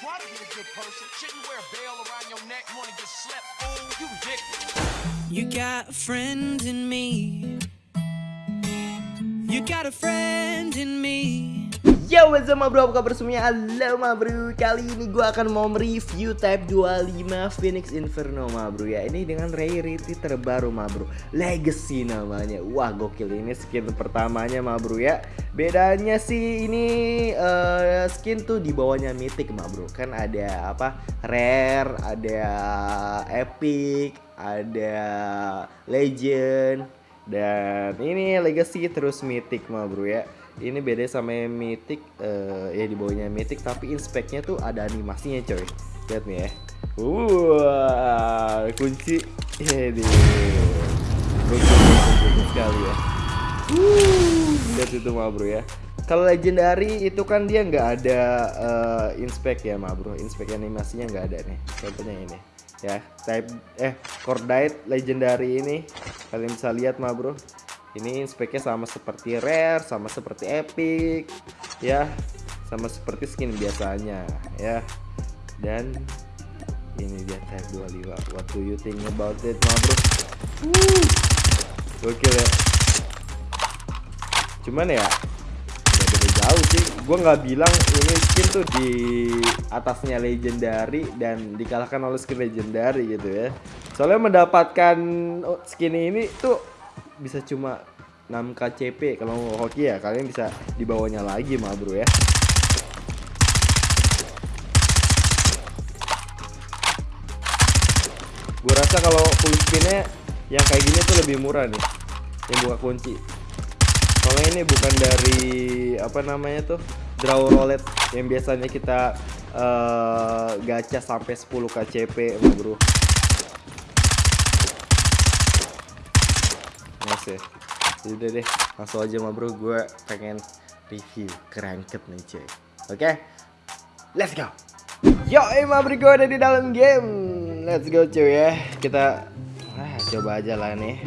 Try to be a good person. Shouldn't wear a around your neck. Wanna get slept? You dick. You got a friend in me. You got a friend in me. Yo what's up bro, apa kabar semuanya? Halo ma bro. Kali ini gue akan mau mereview Type 25 Phoenix Inferno ma bro ya. Ini dengan rarity terbaru ma bro. Legacy namanya. Wah gokil. Ini skin pertamanya ma bro ya. Bedanya sih ini uh, skin tuh di bawahnya Mythic ma bro. Kan ada apa? Rare, ada Epic, ada Legend Dan ini Legacy terus Mythic ma bro ya ini beda sama yang mythic uh, ya di bawahnya mythic tapi inspeknya tuh ada animasinya coy. Lihat nih ya. Wah kunci. Ini bagus sekali ya. Lihat itu mah bro ya. Kalau legendary itu kan dia nggak ada uh, inspek ya mah bro. Inspek animasinya nggak ada nih. Contohnya ini ya. Type eh cordite legendary ini kalian bisa lihat mah bro ini speknya sama seperti rare sama seperti epic ya. Sama seperti skin biasanya ya. Dan ini dia type 25 what do you think about it ma bro? Gokil ya. Cuman ya beda jauh sih. Gue nggak bilang ini skin tuh di atasnya legendary dan dikalahkan oleh skin legendary gitu ya. Soalnya mendapatkan skin ini tuh bisa cuma 6 KCP kalau mau hoki ya kalian bisa dibawanya lagi mah bro ya. Gue rasa kalau spinnya yang kayak gini tuh lebih murah nih yang buka kunci. Soalnya ini bukan dari apa namanya tuh draw roulette yang biasanya kita uh, gacha sampai 10 KCP mah bro ya. Udah deh langsung aja mah bro gue pengen review kerangket nih cuy. Oke? Okay? let's go. Yo emang bro gue ada di dalam game. Let's go cuy ya. Kita ah, coba aja lah nih.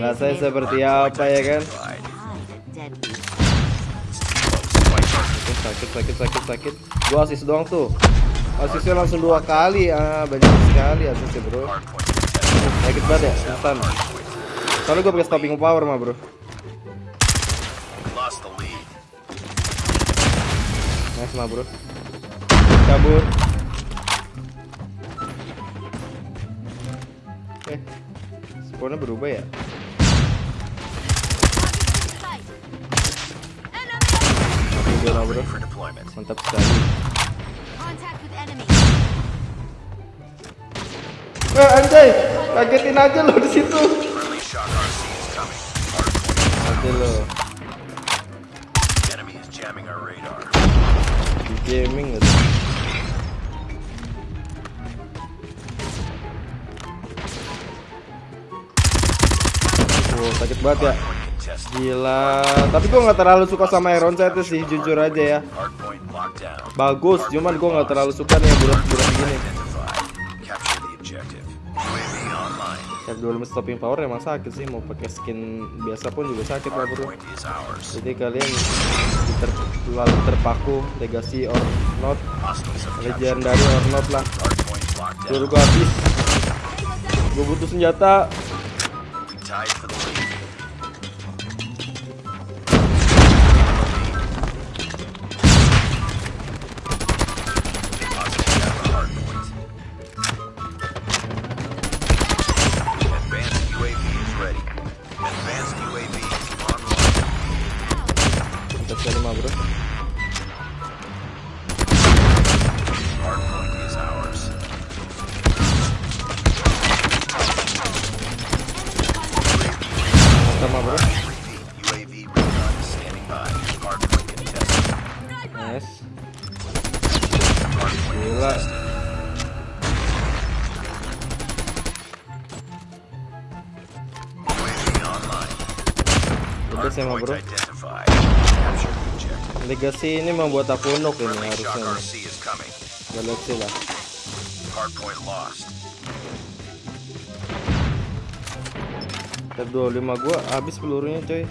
Rasanya seperti apa ya kan? Sakit sakit sakit sakit. Gua asis doang tuh. Asisnya langsung dua kali. Ah banyak sekali asisnya bro. Sakit banget ya instan Soalnya gue pakai stopping power mah bro. Nice mah bro. Cabut. Eh, spawnnya berubah ya? Bro. Mantap sekali. Eh anjay, kagetin aja lo di Nanti lo. Di gaming gitu. Sakit banget ya. Gila, tapi gue nggak terlalu suka sama Iron Sight sih, jujur aja ya. Bagus, cuman gue nggak terlalu suka nih bulat-bulat gini. 25 stopping power emang sakit sih. Mau pakai skin biasa pun juga sakit lah bro jadi kalian ter terlalu terpaku legacy or not. Legendary or not lah. Suruh gue habis. Gue butuh senjata Gila. Udah sama bro. Legacy ini membuat aku nuk ini harusnya. Galaxy lah. Tab 25 gua habis pelurunya coy.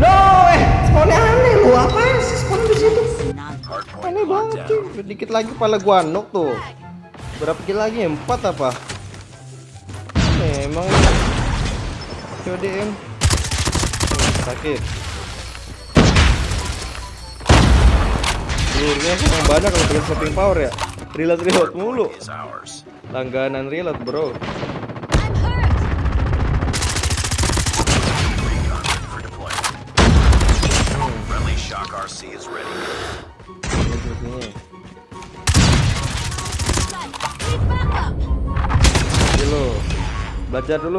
No! Eh. Spawnnya aneh lu apa sih spawn di situ? Aneh banget cuy. Dikit lagi kepala gua knock tuh. Berapa kill lagi? Empat apa? Aneh emang ini. CODM. Hmm, Sakit. Pelurnya emang banyak kalau pakai slapping power ya. Reload reload mulu. Langganan reload bro. Identified.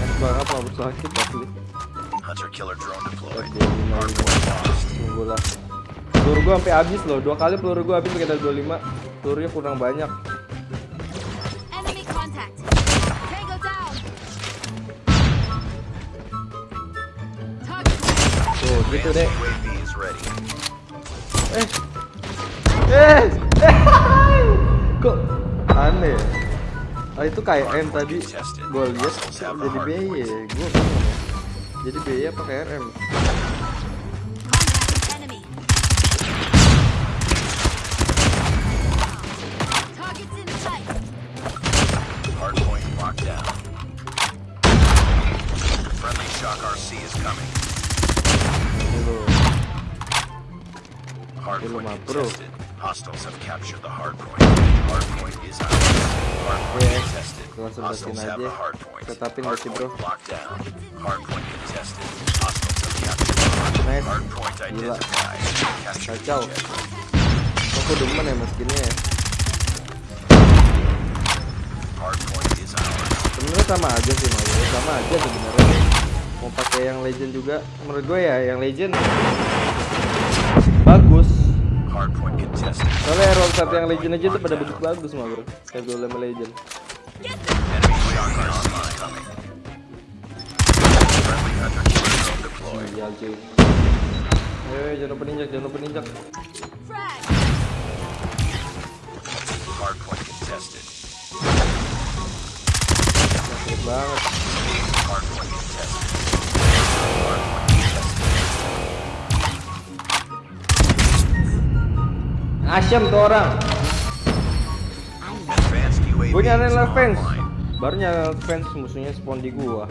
Kan banget mau sakit asli. Hunter killer drone deployed. Oke, lima, Hardpoint lost. Tunggu lah. Peluru gua sampai habis loh. Dua kali peluru gua habis pakai 25. Pelurunya kurang banyak. Tuh, gitu deh. UAV is ready. Eh. Eh. Kok aneh ya? Ah itu KRM tadi gua lihat jadi BY. Gua bingung ya. Jadi BY apa KRM? Contact with enemy. Targets in sight. Hardpoint locked down. Friendly shock RC is coming. Hardpoint mah, bro. contested. Hostiles have captured the hardpoint. Hardpoint is ours. Hardpoint Yeah. contested. Langsung Hostiles dapetin have aja. the hardpoint. Setapin berarti, bro. Hardpoint locked down. Hardpoint contested. Hostiles have captured the hardpoint. Nice. Hardpoint Gila. identified. Capture Kacau. objective. Kok gua demen ya skinnya ya? Hardpoint is ours. Sebenarnya sama aja sih mau sama aja sebenarnya. Mau pakai yang legend juga, menurut gue ya yang legend bagus. Soalnya hero satu yang legend aja tuh pada bagus-bagus mah bro. Kayak gue sama legend. Sial cuy. Ayo, ayo, jangan lupa ninjak, jangan lupa ninjak. Frag. Hardpoint contested. Sakit banget. Hardpoint contested. Asyam tuh orang. Gue fence. online. Baru nyariin fence musuhnya spawn di gua.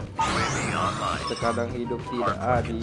Terkadang hidup tidak adil.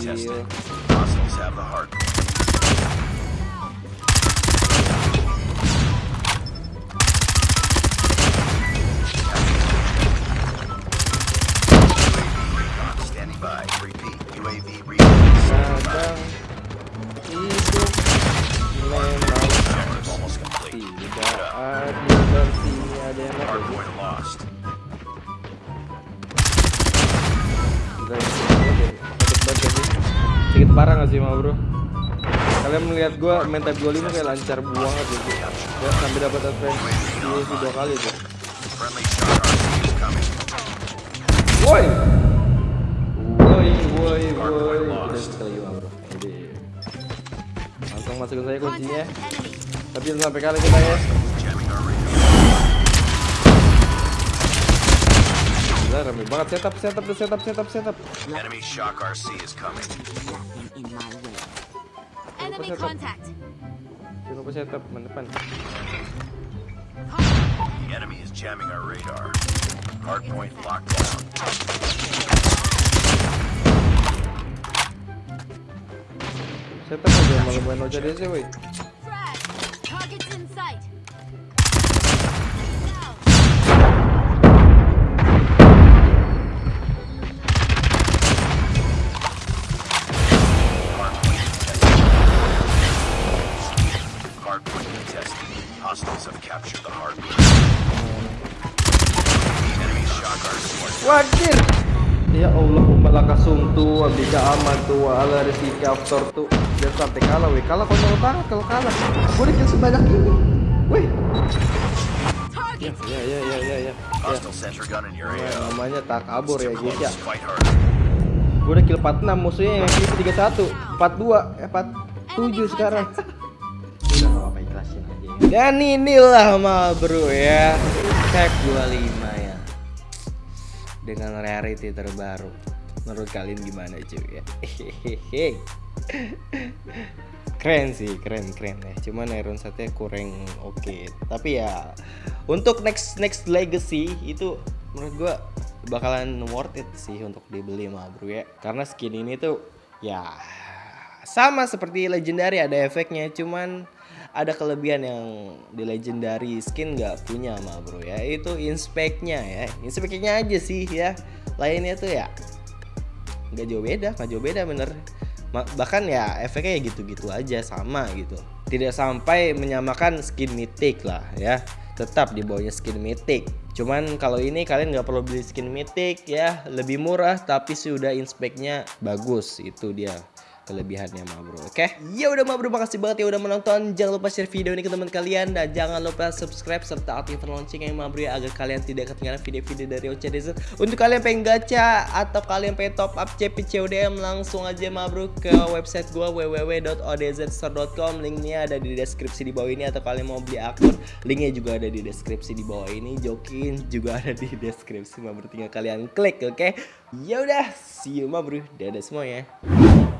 Kalian melihat gua main type 25 kayak lancar banget gitu Ya sampai dapat advance di dua kali tuh. Woi Woi woi woi Udah sekali lagi ma bro Jadi Langsung masukin saya kuncinya. Tapi jangan sampai kalah kita ya. Gila rame banget setup setup tuh setup setup setup Enemy shock RC is coming. Enemy setup. contact. Jangan lupa setup depan The enemy is jamming our radar. Hardpoint locked down. Setup aja malah main oja deh woi Wajir Ya Allah malaka sumtu abika amatu wa ala rizika aftar tu Jangan sampai kalah weh Kalah konyol banget kalau kalah Gue kill sebanyak ini Weh. Ya ya ya ya ya, ya. AO. Namanya takabur ya guys ya. Gue udah kill 46 musuhnya yang kill 31 42 eh 4 Tujuh Enemy sekarang. contact. Udah gak apa-apa ikhlasin aja ya. Dan inilah ma bro ya Tag 25 ya Dengan rarity terbaru Menurut kalian gimana cuy ya Keren sih, keren keren ya. Cuman Iron Satu kurang oke. Tapi ya untuk next next legacy itu menurut gua bakalan worth it sih untuk dibeli mah bro ya. Karena skin ini tuh ya sama seperti legendary ada efeknya cuman ada kelebihan yang di legendary skin nggak punya mah bro ya itu inspeknya ya. Inspeknya aja sih ya lainnya tuh ya nggak jauh beda nggak jauh beda bener. Bahkan ya efeknya ya gitu-gitu aja sama gitu. Tidak sampai menyamakan skin mythic lah ya tetap di bawahnya skin mythic. Cuman kalau ini kalian nggak perlu beli skin mythic ya lebih murah tapi sudah inspeknya bagus itu dia kelebihannya ma bro oke? Ya udah ma bro makasih banget ya udah menonton. Jangan lupa share video ini ke teman kalian. Dan jangan lupa subscribe serta aktifkan loncengnya ma bro ya agar kalian tidak ketinggalan video-video dari Desert untuk kalian pengen gacha atau kalian pengen top up CP CODM langsung aja ma bro ke website gua www.odzstore.com linknya ada di deskripsi di bawah ini atau kalian mau beli akun linknya juga ada di deskripsi di bawah ini. Jokin juga ada di deskripsi ma bro tinggal kalian klik oke? Ya udah see you ma bro. Dadah semuanya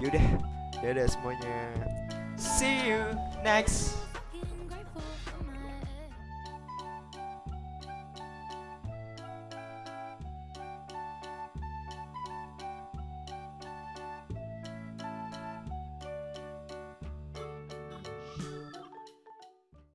Yaudah, dadah semuanya. See you next